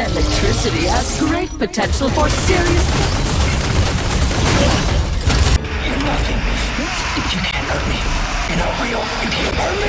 Electricity has great potential for serious... You're nothing. You can't hurt me. You're not real. You can't hurt me.